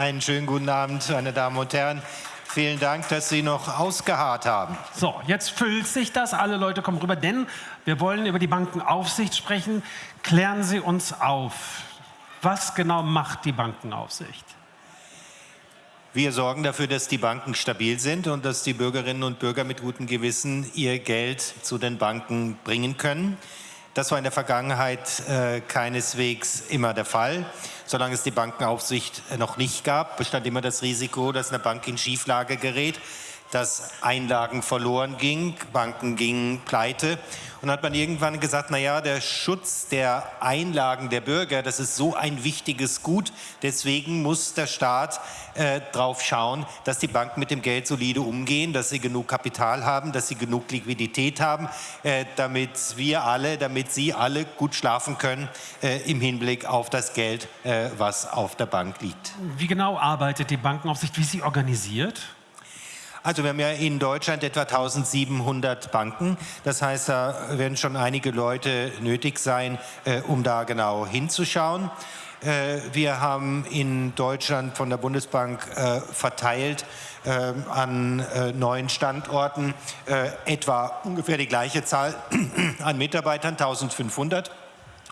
Einen schönen guten Abend, meine Damen und Herren. Vielen Dank, dass Sie noch ausgeharrt haben. So, jetzt füllt sich das. Alle Leute kommen rüber, denn wir wollen über die Bankenaufsicht sprechen. Klären Sie uns auf. Was genau macht die Bankenaufsicht? Wir sorgen dafür, dass die Banken stabil sind und dass die Bürgerinnen und Bürger mit gutem Gewissen ihr Geld zu den Banken bringen können. Das war in der Vergangenheit äh, keineswegs immer der Fall. Solange es die Bankenaufsicht noch nicht gab, bestand immer das Risiko, dass eine Bank in Schieflage gerät, dass Einlagen verloren gingen, Banken gingen pleite. Und dann hat man irgendwann gesagt, naja, der Schutz der Einlagen der Bürger, das ist so ein wichtiges Gut. Deswegen muss der Staat äh, darauf schauen, dass die Banken mit dem Geld solide umgehen, dass sie genug Kapital haben, dass sie genug Liquidität haben, äh, damit wir alle, damit Sie alle gut schlafen können äh, im Hinblick auf das Geld, äh, was auf der Bank liegt. Wie genau arbeitet die Bankenaufsicht? Wie ist sie organisiert? Also wir haben ja in Deutschland etwa 1700 Banken. Das heißt, da werden schon einige Leute nötig sein, äh, um da genau hinzuschauen. Äh, wir haben in Deutschland von der Bundesbank äh, verteilt äh, an äh, neuen Standorten äh, etwa ungefähr die gleiche Zahl an Mitarbeitern, 1500,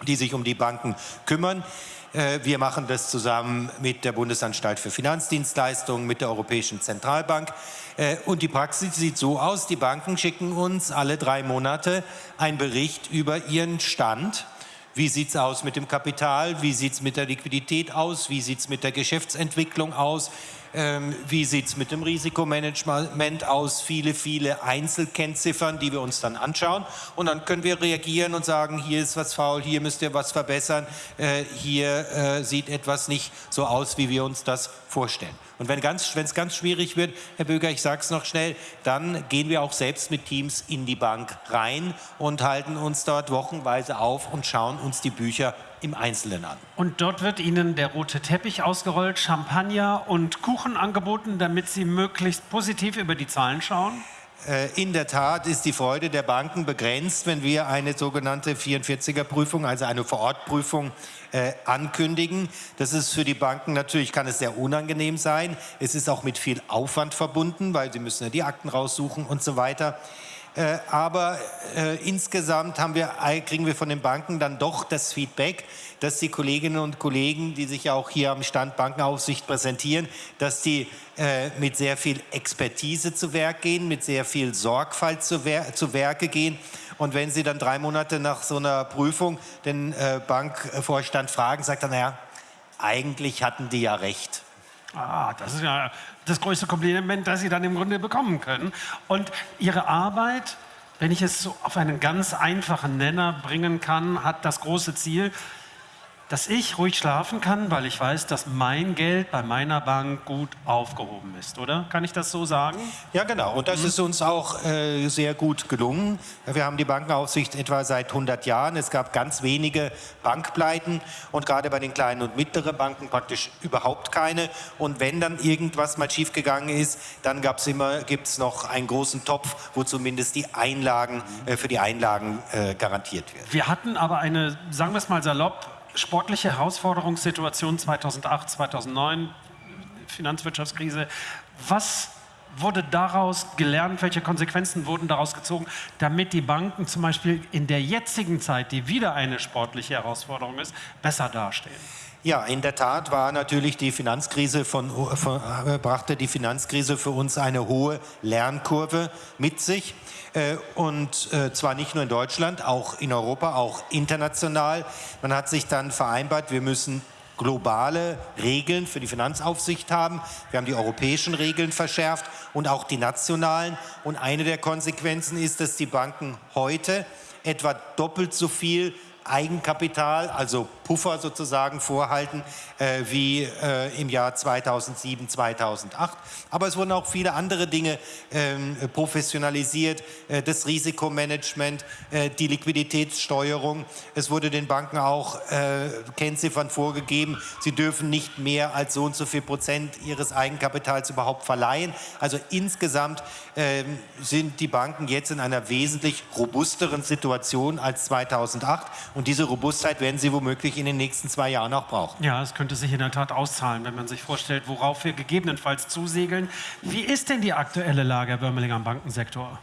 die sich um die Banken kümmern. Äh, wir machen das zusammen mit der Bundesanstalt für Finanzdienstleistungen, mit der Europäischen Zentralbank. Äh, und die Praxis sieht so aus, die Banken schicken uns alle drei Monate einen Bericht über ihren Stand. Wie sieht es aus mit dem Kapital? Wie sieht es mit der Liquidität aus? Wie sieht es mit der Geschäftsentwicklung aus? Ähm, wie sieht es mit dem Risikomanagement aus? Viele, viele Einzelkennziffern, die wir uns dann anschauen. Und dann können wir reagieren und sagen, hier ist was faul, hier müsst ihr was verbessern, äh, hier äh, sieht etwas nicht so aus, wie wir uns das vorstellen. Und wenn es ganz schwierig wird, Herr Böger, ich sage es noch schnell, dann gehen wir auch selbst mit Teams in die Bank rein und halten uns dort wochenweise auf und schauen uns die Bücher im Einzelnen an. Und dort wird Ihnen der rote Teppich ausgerollt, Champagner und Kuchen angeboten, damit Sie möglichst positiv über die Zahlen schauen? Äh, in der Tat ist die Freude der Banken begrenzt, wenn wir eine sogenannte 44er-Prüfung, also eine Vorortprüfung, äh, ankündigen. Das ist für die Banken natürlich, kann es sehr unangenehm sein. Es ist auch mit viel Aufwand verbunden, weil sie müssen ja die Akten raussuchen und so weiter. Äh, aber äh, insgesamt wir, kriegen wir von den Banken dann doch das Feedback, dass die Kolleginnen und Kollegen, die sich auch hier am Stand Bankenaufsicht präsentieren, dass die äh, mit sehr viel Expertise zu Werk gehen, mit sehr viel Sorgfalt zu, Wer zu Werke gehen. Und wenn Sie dann drei Monate nach so einer Prüfung den äh, Bankvorstand fragen, sagt er, naja, eigentlich hatten die ja recht. Ah, das ist ja das größte Kompliment, das Sie dann im Grunde bekommen können. Und Ihre Arbeit, wenn ich es so auf einen ganz einfachen Nenner bringen kann, hat das große Ziel, dass ich ruhig schlafen kann, weil ich weiß, dass mein Geld bei meiner Bank gut aufgehoben ist, oder? Kann ich das so sagen? Ja, genau. Und das mhm. ist uns auch äh, sehr gut gelungen. Wir haben die Bankenaufsicht etwa seit 100 Jahren. Es gab ganz wenige Bankpleiten und gerade bei den kleinen und mittleren Banken praktisch überhaupt keine. Und wenn dann irgendwas mal schiefgegangen ist, dann gab es immer, gibt es noch einen großen Topf, wo zumindest die Einlagen, äh, für die Einlagen äh, garantiert werden. Wir hatten aber eine, sagen wir es mal salopp, sportliche Herausforderungssituation 2008, 2009, Finanzwirtschaftskrise. Was wurde daraus gelernt, welche Konsequenzen wurden daraus gezogen, damit die Banken zum Beispiel in der jetzigen Zeit, die wieder eine sportliche Herausforderung ist, besser dastehen? Ja, in der Tat war natürlich die Finanzkrise von, von, brachte die Finanzkrise für uns eine hohe Lernkurve mit sich. Äh, und äh, zwar nicht nur in Deutschland, auch in Europa, auch international. Man hat sich dann vereinbart, wir müssen globale Regeln für die Finanzaufsicht haben. Wir haben die europäischen Regeln verschärft und auch die nationalen. Und eine der Konsequenzen ist, dass die Banken heute etwa doppelt so viel Eigenkapital, also Puffer sozusagen vorhalten, äh, wie äh, im Jahr 2007, 2008. Aber es wurden auch viele andere Dinge ähm, professionalisiert, äh, das Risikomanagement, äh, die Liquiditätssteuerung. Es wurde den Banken auch äh, Kennziffern vorgegeben, sie dürfen nicht mehr als so und so viel Prozent ihres Eigenkapitals überhaupt verleihen. Also insgesamt ähm, sind die Banken jetzt in einer wesentlich robusteren Situation als 2008 Und diese Robustheit werden sie womöglich in den nächsten zwei Jahren auch brauchen. Ja, es könnte sich in der Tat auszahlen, wenn man sich vorstellt, worauf wir gegebenenfalls zusegeln. Wie ist denn die aktuelle Lage, Herr Börmeling, am Bankensektor?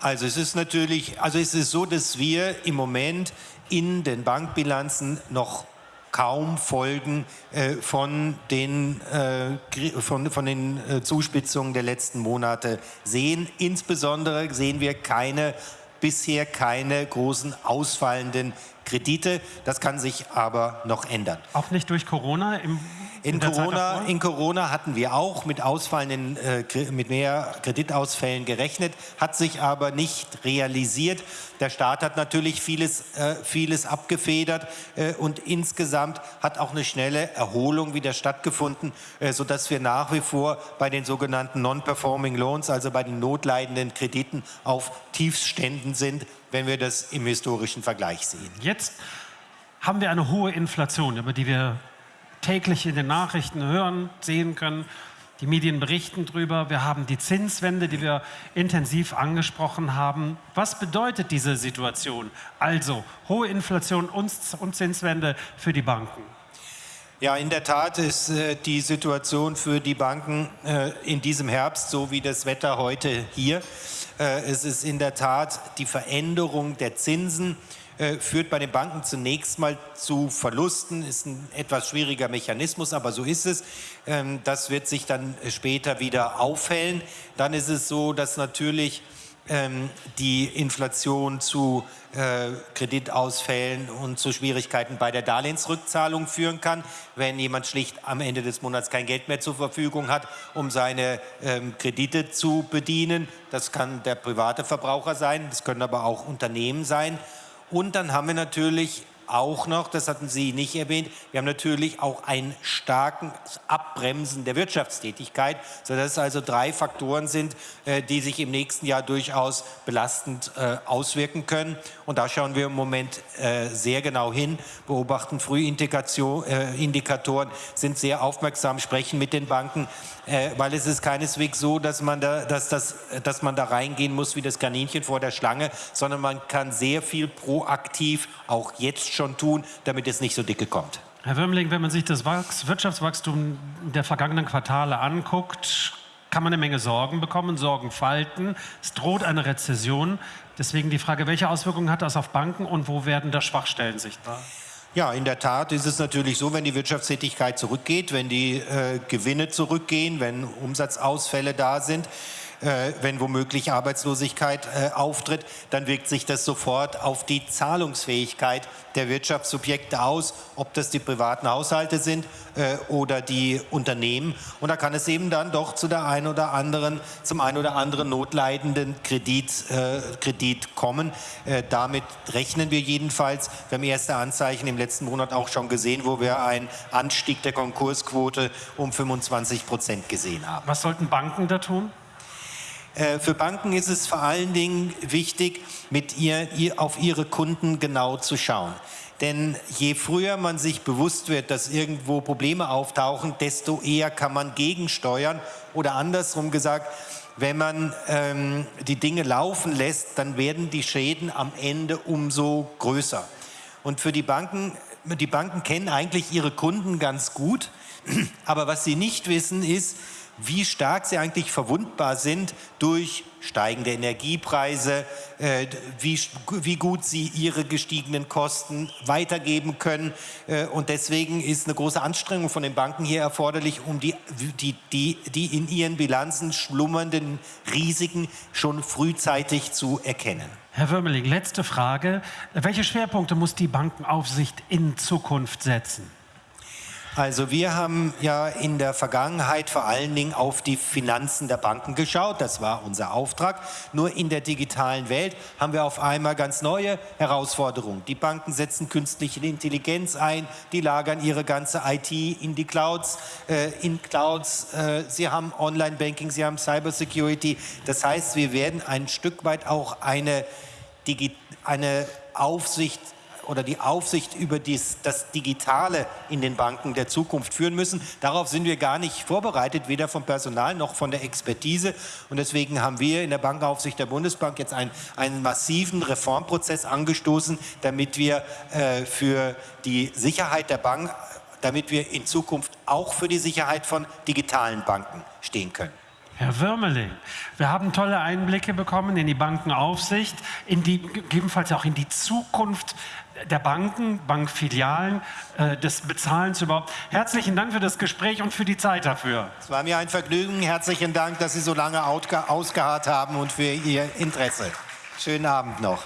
Also es ist natürlich, also es ist so, dass wir im Moment in den Bankbilanzen noch kaum Folgen äh, von den, äh, von, von den äh, Zuspitzungen der letzten Monate sehen. Insbesondere sehen wir keine, bisher keine großen ausfallenden Kredite. Das kann sich aber noch ändern. Auch nicht durch Corona im in Corona, in Corona hatten wir auch mit ausfallenden, äh, mit mehr Kreditausfällen gerechnet, hat sich aber nicht realisiert. Der Staat hat natürlich vieles, äh, vieles abgefedert äh, und insgesamt hat auch eine schnelle Erholung wieder stattgefunden, äh, sodass wir nach wie vor bei den sogenannten Non-Performing Loans, also bei den notleidenden Krediten, auf Tiefständen sind, wenn wir das im historischen Vergleich sehen. Jetzt haben wir eine hohe Inflation, über die wir täglich in den Nachrichten hören, sehen können. Die Medien berichten darüber. Wir haben die Zinswende, die wir intensiv angesprochen haben. Was bedeutet diese Situation? Also hohe Inflation und, Zinswende für die Banken. Ja, in der Tat ist äh, die Situation für die Banken äh, in diesem Herbst so wie das Wetter heute hier. Äh, es ist in der Tat die Veränderung der Zinsen äh, führt bei den Banken zunächst mal zu Verlusten, ist ein etwas schwieriger Mechanismus, aber so ist es. Ähm, das wird sich dann später wieder aufhellen. Dann ist es so, dass natürlich ähm, die Inflation zu äh, Kreditausfällen und zu Schwierigkeiten bei der Darlehensrückzahlung führen kann, wenn jemand schlicht am Ende des Monats kein Geld mehr zur Verfügung hat, um seine ähm, Kredite zu bedienen. Das kann der private Verbraucher sein, das können aber auch Unternehmen sein. Und dann haben wir natürlich auch noch, das hatten Sie nicht erwähnt, wir haben natürlich auch ein starken Abbremsen der Wirtschaftstätigkeit, sodass es also drei Faktoren sind, äh, die sich im nächsten Jahr durchaus belastend äh, auswirken können. Und da schauen wir im Moment äh, sehr genau hin, beobachten Frühindikatoren, sind sehr aufmerksam, sprechen mit den Banken, weil es ist keineswegs so, dass man, da, dass, das, dass man da reingehen muss wie das Kaninchen vor der Schlange, sondern man kann sehr viel proaktiv auch jetzt schon tun, damit es nicht so dicke kommt. Herr Würmling, wenn man sich das Wirtschaftswachstum der vergangenen Quartale anguckt, kann man eine Menge Sorgen bekommen, Sorgen falten. Es droht eine Rezession. Deswegen die Frage, welche Auswirkungen hat das auf Banken und wo werden da Schwachstellen sichtbar? Ja, in der Tat ist es natürlich so, wenn die Wirtschaftstätigkeit zurückgeht, wenn die äh, Gewinne zurückgehen, wenn Umsatzausfälle da sind, äh, wenn womöglich Arbeitslosigkeit äh, auftritt, dann wirkt sich das sofort auf die Zahlungsfähigkeit der Wirtschaftssubjekte aus, ob das die privaten Haushalte sind äh, oder die Unternehmen. Und da kann es eben dann doch zu der einen oder anderen, zum einen oder anderen notleidenden Kredit, äh, Kredit kommen. Äh, damit rechnen wir jedenfalls. Wir haben erste Anzeichen im letzten Monat auch schon gesehen, wo wir einen Anstieg der Konkursquote um 25 Prozent gesehen haben. Was sollten Banken da tun? Äh, für Banken ist es vor allen Dingen wichtig, mit ihr, ihr, auf ihre Kunden genau zu schauen. Denn je früher man sich bewusst wird, dass irgendwo Probleme auftauchen, desto eher kann man gegensteuern. Oder andersrum gesagt, wenn man ähm, die Dinge laufen lässt, dann werden die Schäden am Ende umso größer. Und für die Banken, die Banken kennen eigentlich ihre Kunden ganz gut. Aber was sie nicht wissen, ist, wie stark sie eigentlich verwundbar sind durch steigende Energiepreise, äh, wie, wie gut sie ihre gestiegenen Kosten weitergeben können. Äh, und deswegen ist eine große Anstrengung von den Banken hier erforderlich, um die, die, die, die in ihren Bilanzen schlummernden Risiken schon frühzeitig zu erkennen. Herr Würmeling, letzte Frage. Welche Schwerpunkte muss die Bankenaufsicht in Zukunft setzen? Also wir haben ja in der Vergangenheit vor allen Dingen auf die Finanzen der Banken geschaut. Das war unser Auftrag. Nur in der digitalen Welt haben wir auf einmal ganz neue Herausforderungen. Die Banken setzen künstliche Intelligenz ein, die lagern ihre ganze IT in die Clouds, äh, in Clouds. Äh, sie haben Online-Banking, sie haben Cybersecurity. Das heißt, wir werden ein Stück weit auch eine, eine Aufsicht oder die Aufsicht über dies, das Digitale in den Banken der Zukunft führen müssen. Darauf sind wir gar nicht vorbereitet, weder vom Personal noch von der Expertise. Und deswegen haben wir in der Bankenaufsicht der Bundesbank jetzt einen, einen massiven Reformprozess angestoßen, damit wir äh, für die Sicherheit der Bank, damit wir in Zukunft auch für die Sicherheit von digitalen Banken stehen können. Herr Würmeling, wir haben tolle Einblicke bekommen in die Bankenaufsicht, in die, gegebenenfalls auch in die Zukunft der Banken, Bankfilialen, äh, des Bezahlens überhaupt. Herzlichen Dank für das Gespräch und für die Zeit dafür. Es war mir ein Vergnügen. Herzlichen Dank, dass Sie so lange ausgeharrt haben und für Ihr Interesse. Schönen Abend noch.